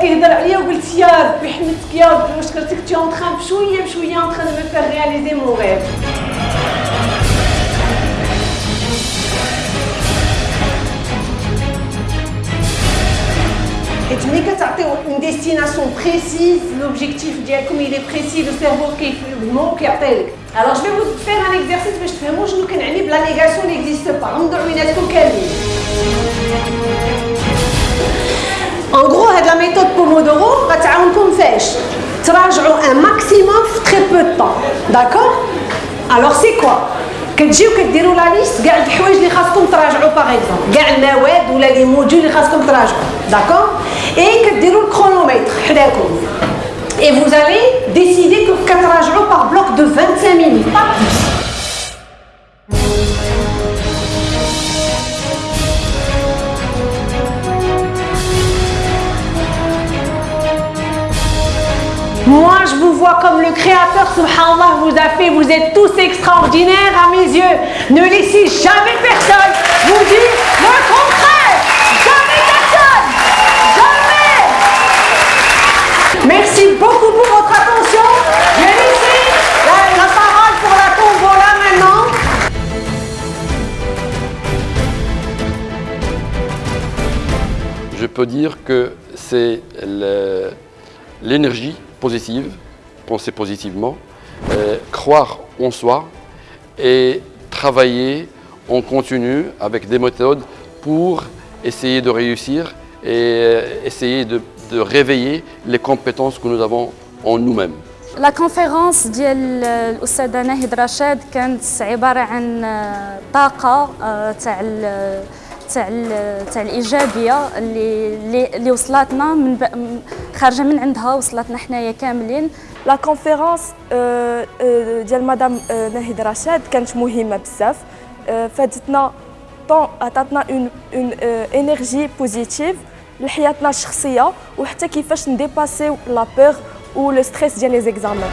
كيهضر عليا وقلت يا ربي حمدتك يا ربي واش كرتك تي اون تران بشويه بشويه اون تران دو فير رياليزي مون غيف حيت ملي كتعطيو اون ديستيناسيون بريسيز لوبجيكتيف ديالكم il est précis le cerveau كيفهمو كيعطي لك alors je vais vous faire un exercice باش تفهموا شنو كنعني بلا نيغاسيون n'existe pas غنضر عيناتكم كاملين En gros, هاد la méthode Pomodoro غتعاونكم فاش تراجعوا un maximum في très peu de temps. D'accord Alors c'est quoi كتجيو كديروا لا ليست كاع الحوايج اللي خاصكم تراجعوا باغ اكزومبل كاع المواد ولا لي موديول اللي خاصكم تراجعوا داكور اي كديروا الكرونومتر حداكم et vous allez décider que كتراجعوا par bloc de 25 minutes pas plus Moi, je vous vois comme le Créateur, subhanallah, vous a fait. Vous êtes tous extraordinaires à mes yeux. Ne laissez jamais personne vous dire le contraire. Jamais personne. Jamais. Merci beaucoup pour votre attention. Je vais laisser la, la parole pour la tombola maintenant. Je peux dire que c'est l'énergie positive, penser positivement, euh, croire en soi et travailler en continu avec des méthodes pour essayer de réussir et euh, essayer de, de réveiller les compétences que nous avons en nous-mêmes. لا كونفيرونس ديال الاستاذه ناهد رشاد كانت عباره عن طاقه آه، تاع ال- تاع تاع الإيجابية اللي اللي- وصلتنا من خارجة من عندها وصلتنا حنايا كاملين. لا كونفيرونس آه، آه، ديال مدام آه، ناهيد رشاد كانت مهمة بزاف. فادتنا طون عطاتنا اون اون انرجي بوزيتيف لحياتنا الشخصية وحتى كيفاش نديباسيو لا بور و لو ستريس ديال لي زيكزامان